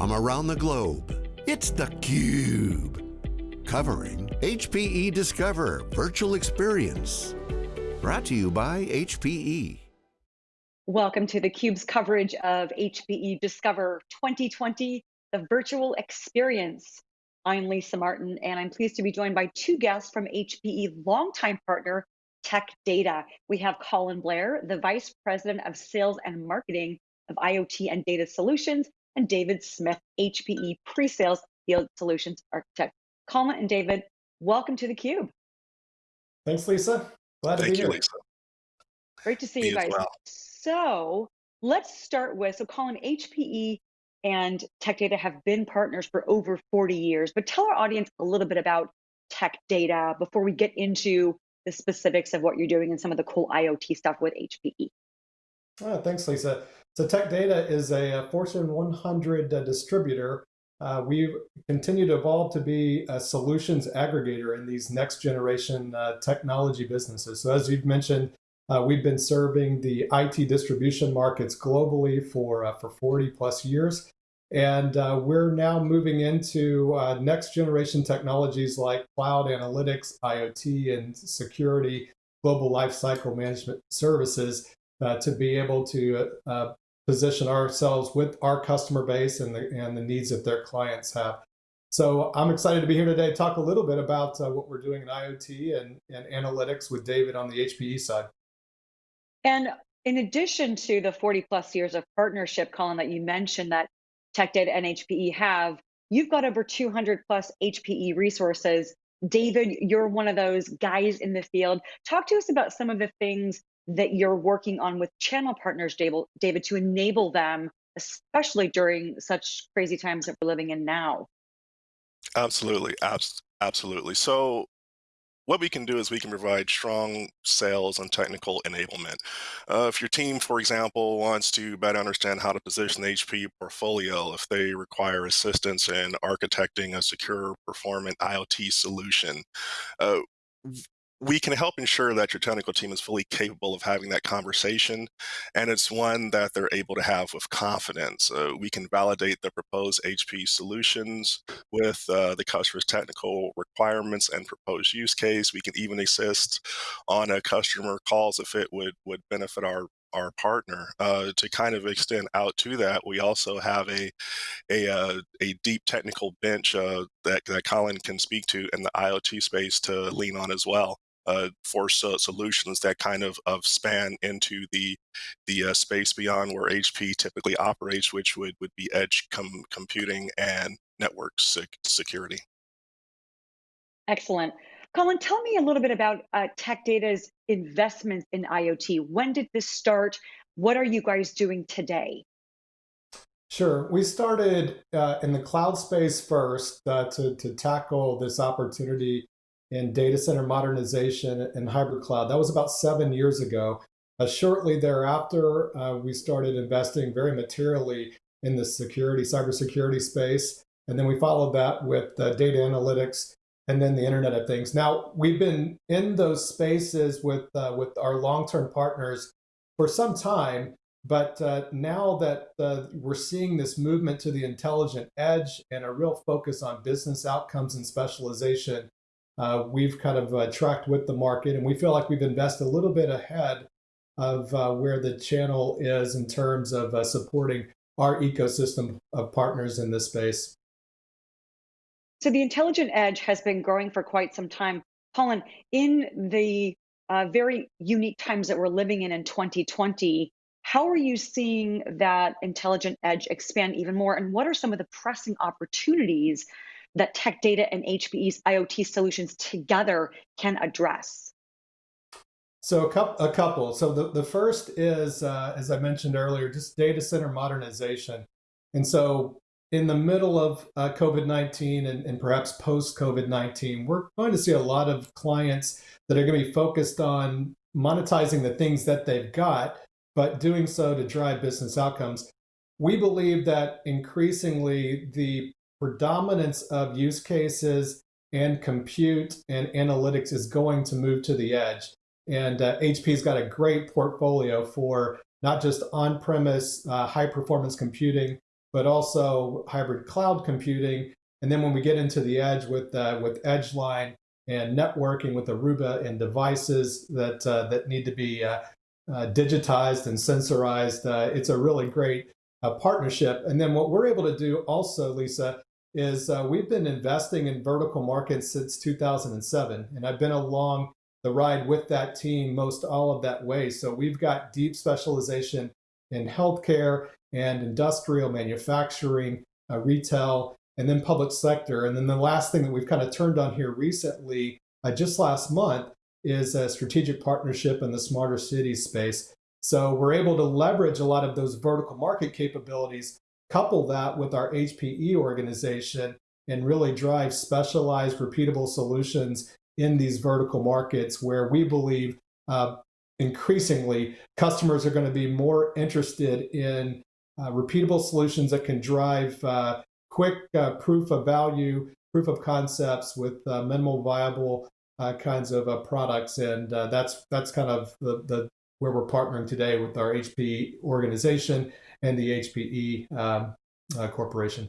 from around the globe. It's theCUBE, covering HPE Discover Virtual Experience. Brought to you by HPE. Welcome to theCUBE's coverage of HPE Discover 2020, the virtual experience. I'm Lisa Martin, and I'm pleased to be joined by two guests from HPE longtime partner, Tech Data. We have Colin Blair, the Vice President of Sales and Marketing of IoT and Data Solutions, and David Smith, HPE Pre-Sales Field Solutions Architect. Colin and David, welcome to theCUBE. Thanks, Lisa. Glad Thank to be you, here. Lisa. Great to see Me you as guys. well. So let's start with, so Colin, HPE and Tech Data have been partners for over 40 years, but tell our audience a little bit about Tech Data before we get into the specifics of what you're doing and some of the cool IoT stuff with HPE. Oh, ah, thanks, Lisa. So Tech Data is a, Fortune 100 uh, distributor. Uh, we continue to evolve to be a solutions aggregator in these next generation uh, technology businesses. So as you've mentioned, uh, we've been serving the IT distribution markets globally for, uh, for 40 plus years. And uh, we're now moving into next generation technologies like cloud analytics, IoT, and security, global lifecycle management services uh, to be able to uh, position ourselves with our customer base and the, and the needs that their clients have. So I'm excited to be here today to talk a little bit about uh, what we're doing in IoT and, and analytics with David on the HPE side. And in addition to the 40 plus years of partnership, Colin, that you mentioned that Tech Data and HPE have, you've got over 200 plus HPE resources. David, you're one of those guys in the field. Talk to us about some of the things that you're working on with channel partners, David, to enable them, especially during such crazy times that we're living in now. Absolutely, abs absolutely. So what we can do is we can provide strong sales and technical enablement. Uh, if your team, for example, wants to better understand how to position the HP portfolio, if they require assistance in architecting a secure, performant IoT solution, uh, we can help ensure that your technical team is fully capable of having that conversation and it's one that they're able to have with confidence. Uh, we can validate the proposed HP solutions with uh, the customer's technical requirements and proposed use case. We can even assist on a customer calls if it would, would benefit our our partner. Uh, to kind of extend out to that, we also have a a, uh, a deep technical bench uh, that, that Colin can speak to in the IoT space to lean on as well uh, for so solutions that kind of, of span into the the uh, space beyond where HP typically operates, which would, would be edge com computing and network sec security. Excellent. Colin, tell me a little bit about uh, Tech Data's investments in IoT. When did this start? What are you guys doing today? Sure. We started uh, in the cloud space first uh, to, to tackle this opportunity in data center modernization and hybrid cloud. That was about seven years ago. Uh, shortly thereafter, uh, we started investing very materially in the security, cybersecurity space. And then we followed that with uh, data analytics and then the Internet of Things. Now, we've been in those spaces with, uh, with our long-term partners for some time, but uh, now that uh, we're seeing this movement to the intelligent edge and a real focus on business outcomes and specialization, uh, we've kind of uh, tracked with the market and we feel like we've invested a little bit ahead of uh, where the channel is in terms of uh, supporting our ecosystem of partners in this space. So the intelligent edge has been growing for quite some time. Colin, in the uh, very unique times that we're living in in 2020, how are you seeing that intelligent edge expand even more? And what are some of the pressing opportunities that Tech Data and HPE's IoT solutions together can address? So a couple, a couple. So the, the first is, uh, as I mentioned earlier, just data center modernization. And so in the middle of uh, COVID-19 and, and perhaps post-COVID-19, we're going to see a lot of clients that are going to be focused on monetizing the things that they've got, but doing so to drive business outcomes. We believe that increasingly the predominance of use cases and compute and analytics is going to move to the edge. And uh, HP's got a great portfolio for not just on-premise uh, high-performance computing, but also hybrid cloud computing. And then when we get into the edge with uh, with Edgeline and networking with Aruba and devices that uh, that need to be uh, uh digitized and sensorized, uh, it's a really great partnership. And then what we're able to do also, Lisa, is we've been investing in vertical markets since 2007, and I've been along the ride with that team most all of that way. So we've got deep specialization in healthcare and industrial manufacturing, uh, retail, and then public sector. And then the last thing that we've kind of turned on here recently, uh, just last month, is a strategic partnership in the smarter cities space. So we're able to leverage a lot of those vertical market capabilities, couple that with our HPE organization, and really drive specialized, repeatable solutions in these vertical markets where we believe uh, increasingly customers are going to be more interested in uh, repeatable solutions that can drive uh, quick uh, proof of value, proof of concepts with uh, minimal viable uh, kinds of products. And that's that's kind of the, the where we're partnering today with our HPE organization and the HPE um, corporation.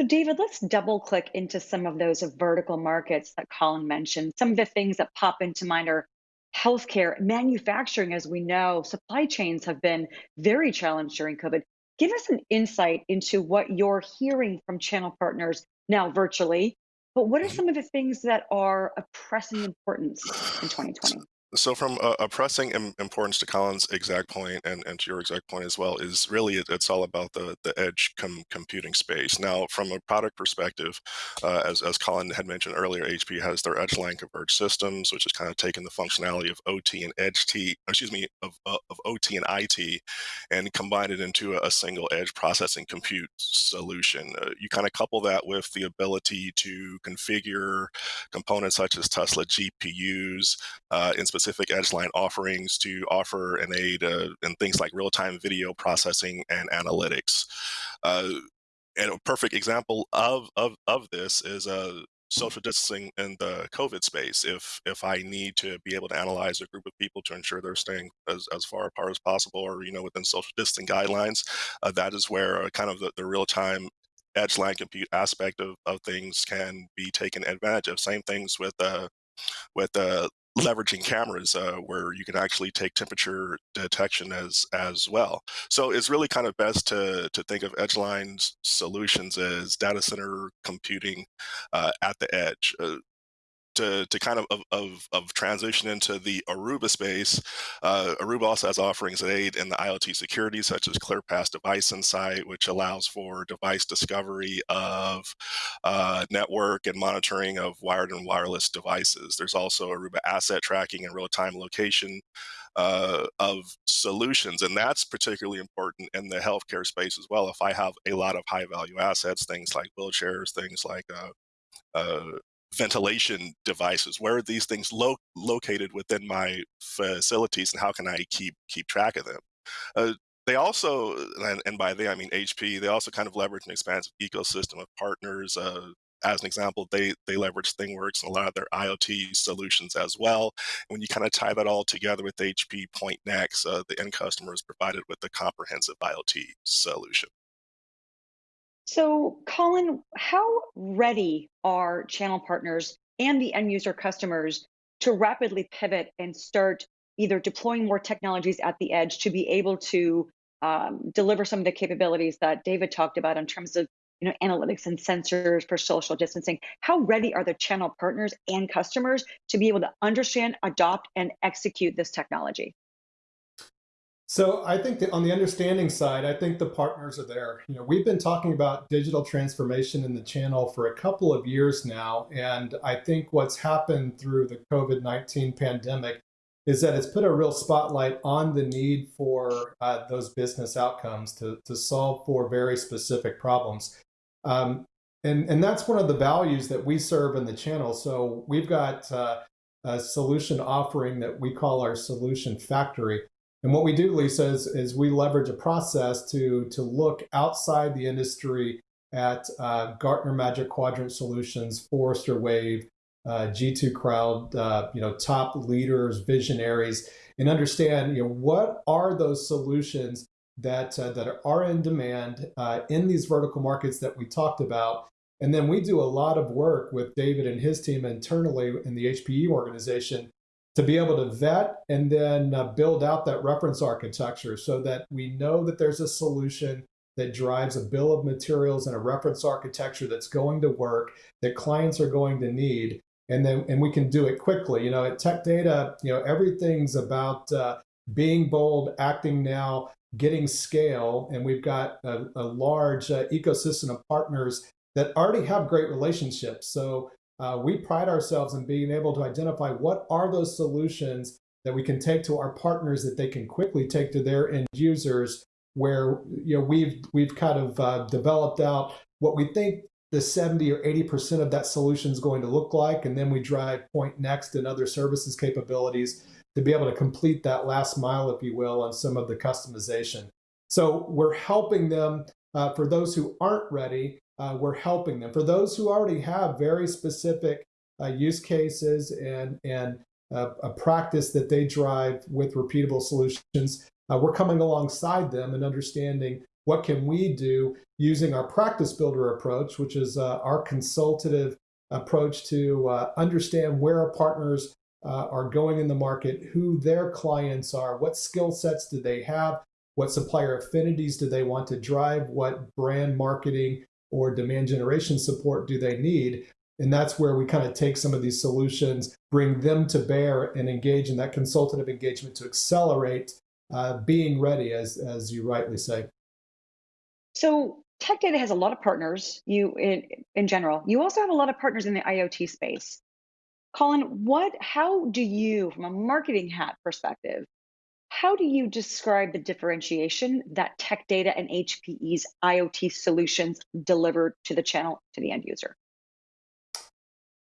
So, David, let's double click into some of those vertical markets that Colin mentioned. Some of the things that pop into mind are healthcare, manufacturing, as we know, supply chains have been very challenged during COVID. Give us an insight into what you're hearing from channel partners now virtually, but what are mm-hmm. some of the things that are of pressing importance in 2020? So, from a, a pressing importance to Colin's exact point and, and to your exact point as well, is really it, it's all about the the edge com computing space. Now, from a product perspective, uh, as as Colin had mentioned earlier, HP has their Edgeline converged systems, which is kind of taking the functionality of OT and Edge T, excuse me, of, uh, of OT and IT, and combine it into a, a single edge processing compute solution. Uh, you kind of couple that with the ability to configure components such as Tesla GPUs uh, in specific Edgeline offerings to offer and aid uh, in things like real-time video processing and analytics. Uh, and a perfect example of, of, of this is uh, social distancing in the COVID space. If if I need to be able to analyze a group of people to ensure they're staying as, as far apart as possible, or you know within social distancing guidelines, uh, that is where uh, kind of the, the real time Edgeline compute aspect of, of things can be taken advantage of. Same things with uh, with uh, leveraging cameras uh, where you can actually take temperature detection as as well. So it's really kind of best to to think of Edgeline's solutions as data center computing uh, at the edge. Uh, to, to kind of, of, of, transition into the Aruba space, uh, Aruba also has offerings that aid in the IoT security, such as ClearPass Device Insight, which allows for device discovery of uh, network and monitoring of wired and wireless devices. There's also Aruba asset tracking and real-time location uh, of solutions. And that's particularly important in the healthcare space as well. If I have a lot of high value assets, things like wheelchairs, things like uh, uh, ventilation devices? Where are these things lo located within my facilities, and how can I keep keep track of them? Uh, they also, and, and, by they I mean HP, they also kind of leverage an expansive ecosystem of partners. Uh, as an example, they they leverage ThingWorx and a lot of their IoT solutions as well. And when you kind of tie that all together with HP Pointnext, uh, the end customer is provided with a comprehensive IoT solution. So, Colin, how ready are channel partners and the end user customers to rapidly pivot and start either deploying more technologies at the edge to be able to um, deliver some of the capabilities that David talked about in terms of you know analytics and sensors for social distancing? How ready are the channel partners and customers to be able to understand adopt and execute this technology so I think that on the understanding side, I think the partners are there. You know, we've been talking about digital transformation in the channel for a couple of years now, and I think what's happened through the COVID-19 pandemic is that it's put a real spotlight on the need for uh, those business outcomes to, to solve for very specific problems. Um, and, and that's one of the values that we serve in the channel. So we've got uh, a solution offering that we call our solution factory. And what we do, Lisa, is, is we leverage a process to, to look outside the industry at uh, Gartner Magic Quadrant solutions, Forrester Wave, uh, G2 Crowd, uh, you know, top leaders, visionaries, and understand, you know, what are those solutions that uh, that are in demand uh, in these vertical markets that we talked about. And then we do a lot of work with David and his team internally in the HPE organization to be able to vet and then uh, build out that reference architecture so that we know that there's a solution that drives a bill of materials and a reference architecture that's going to work that clients are going to need and then and we can do it quickly. You know at tech data you know everything's about uh, being bold acting now getting scale and we've got a, a large uh, ecosystem of partners that already have great relationships. So uh, we pride ourselves in being able to identify what are those solutions that we can take to our partners that they can quickly take to their end users where you know we've we've kind of uh, developed out what we think the 70 or 80% of that solution is going to look like. And then we drive Pointnext and other services capabilities to be able to complete that last mile if you will on some of the customization. So we're helping them uh, for those who aren't ready uh, we're helping them. For those who already have very specific uh, use cases and, and uh, a practice that they drive with repeatable solutions, uh, we're coming alongside them and understanding what can we do using our practice builder approach, which is uh, our consultative approach to uh, understand where our partners are going in the market, who their clients are, what skill sets do they have, what supplier affinities do they want to drive, what brand marketing or demand generation support do they need? And that's where we kind of take some of these solutions, bring them to bear, and engage in that consultative engagement to accelerate uh, being ready, as, as you rightly say. So Tech Data has a lot of partners you in, in general. You also have a lot of partners in the IoT space. Colin, what how do you, from a marketing hat perspective, how do you describe the differentiation that Tech Data and HPE's IoT solutions deliver to the channel to the end user?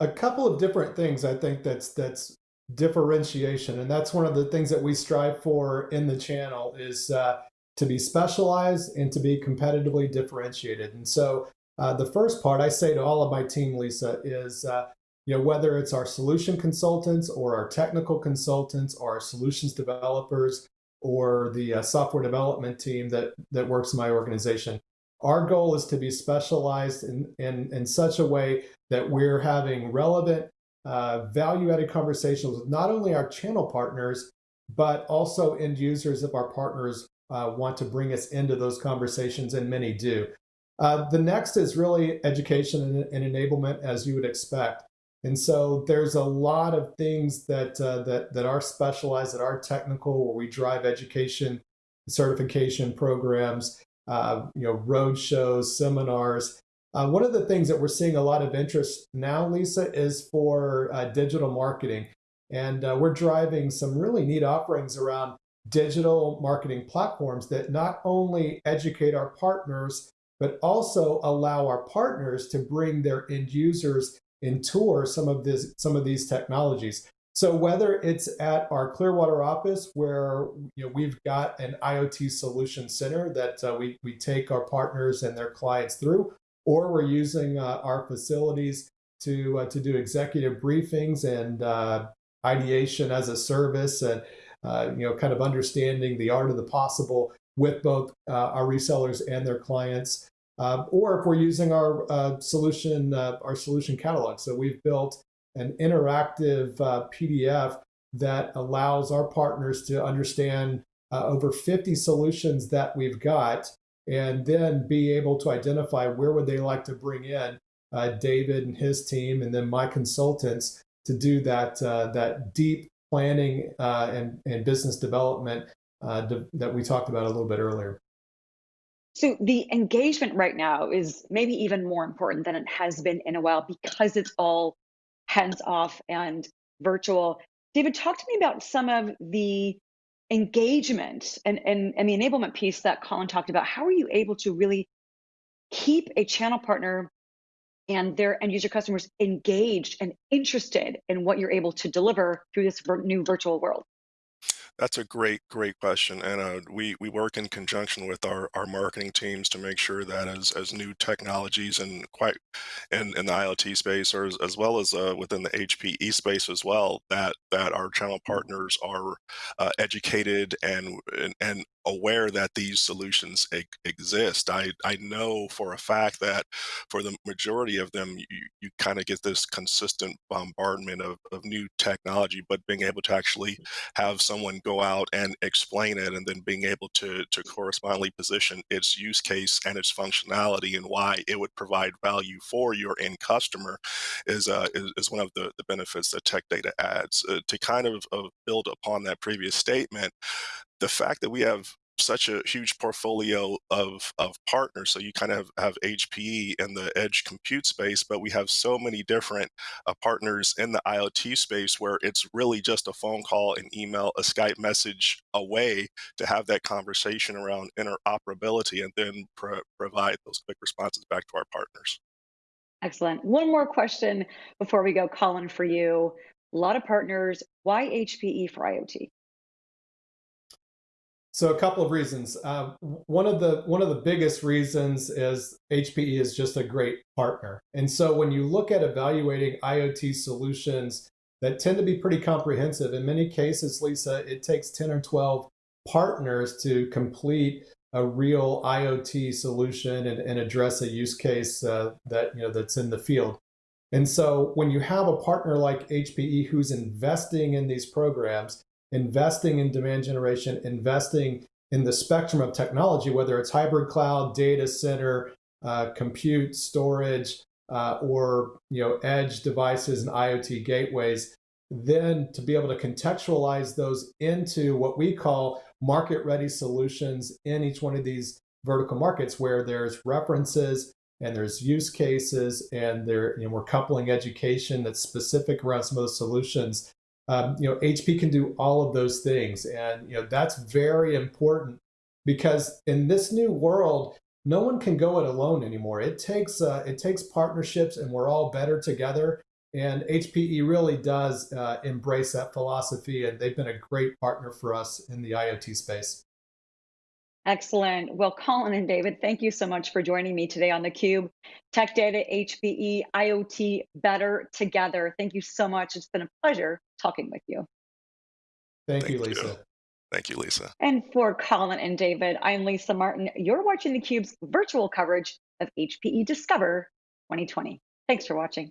A couple of different things I think that's that's differentiation, and that's one of the things that we strive for in the channel is uh, to be specialized and to be competitively differentiated. And so uh, the first part I say to all of my team, Lisa, is uh, you know, whether it's our solution consultants or our technical consultants or our solutions developers or the uh, software development team that, that works in my organization, our goal is to be specialized in, in, in such a way that we're having relevant, uh, value-added conversations with not only our channel partners, but also end users if our partners uh, want to bring us into those conversations, and many do. Uh, the next is really education and, and enablement, as you would expect. And so there's a lot of things that, uh, that, that are specialized, that are technical, where we drive education, certification programs, uh, you know, road shows, seminars. Uh, one of the things that we're seeing a lot of interest now, Lisa, is for uh, digital marketing. And uh, we're driving some really neat offerings around digital marketing platforms that not only educate our partners, but also allow our partners to bring their end users and tour some of this some of these technologies. So whether it's at our Clearwater office where you know, we've got an IoT solution center that uh, we, we take our partners and their clients through, or we're using uh, our facilities to, uh, to do executive briefings and uh, ideation as a service and uh, you know, kind of understanding the art of the possible with both uh, our resellers and their clients. Uh, or if we're using our uh, solution, uh, our solution catalog. So we've built an interactive uh, PDF that allows our partners to understand uh, over 50 solutions that we've got, and then be able to identify where would they like to bring in uh, David and his team, and then my consultants to do that that deep planning and, and business development that we talked about a little bit earlier. So the engagement right now is maybe even more important than it has been in a while because it's all hands off and virtual. David, talk to me about some of the engagement and, and, and the enablement piece that Colin talked about. How are you able to really keep a channel partner and their end user customers engaged and interested in what you're able to deliver through this new virtual world? That's a great, great question, and uh, we we work in conjunction with our, our marketing teams to make sure that as as new technologies and quite in, in the IoT space, or as, as well as uh, within the HPE space as well, that that our channel partners are uh, educated and, and and aware that these solutions e exist. I I know for a fact that for the majority of them, you you kinda get this consistent bombardment of of new technology, but being able to actually have someone go out and explain it, and then being able to to correspondingly position its use case and its functionality and why it would provide value for your end customer is, uh, is is one of the the benefits that Tech Data adds. Uh, to kind of of build upon that previous statement, the fact that we have such a huge portfolio of of partners. So you kind of have HPE in the edge compute space, but we have so many different uh, partners in the IoT space where it's really just a phone call, an email, a Skype message away to have that conversation around interoperability and then pro provide those quick responses back to our partners. Excellent. One more question before we go, Colin, for you. A lot of partners. Why HPE for IoT? So a couple of reasons. Uh, one of the one of the biggest reasons is HPE is just a great partner. And so when you look at evaluating IoT solutions that tend to be pretty comprehensive, in many cases, Lisa, it takes 10 or 12 partners to complete a real IoT solution and, and address a use case uh, that you know that's in the field. And so when you have a partner like HPE who's investing in these programs, investing in demand generation, investing in the spectrum of technology, whether it's hybrid cloud, data center, uh, compute, storage, uh, or you know edge devices and IoT gateways, then to be able to contextualize those into what we call market-ready solutions in each one of these vertical markets where there's references and there's use cases and there, you know, we're coupling education that's specific around some of the solutions. Um, you know, HP can do all of those things. And, you know, that's very important because in this new world, no one can go it alone anymore. It takes, uh, it takes partnerships and we're all better together. And HPE really does uh, embrace that philosophy and they've been a great partner for us in the IoT space. Excellent. Well, Colin and David, thank you so much for joining me today on theCUBE. Tech Data, HPE, IoT, better together. Thank you so much. It's been a pleasure talking with you. Thank, Thank you, Lisa. You. Thank you, Lisa. And for Colin and David, I'm Lisa Martin. You're watching theCUBE's virtual coverage of HPE Discover 2020. Thanks for watching.